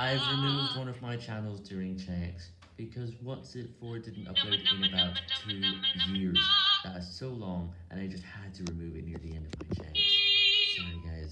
I've removed one of my channels during checks because What's It For didn't upload in about two years. That is so long, and I just had to remove it near the end of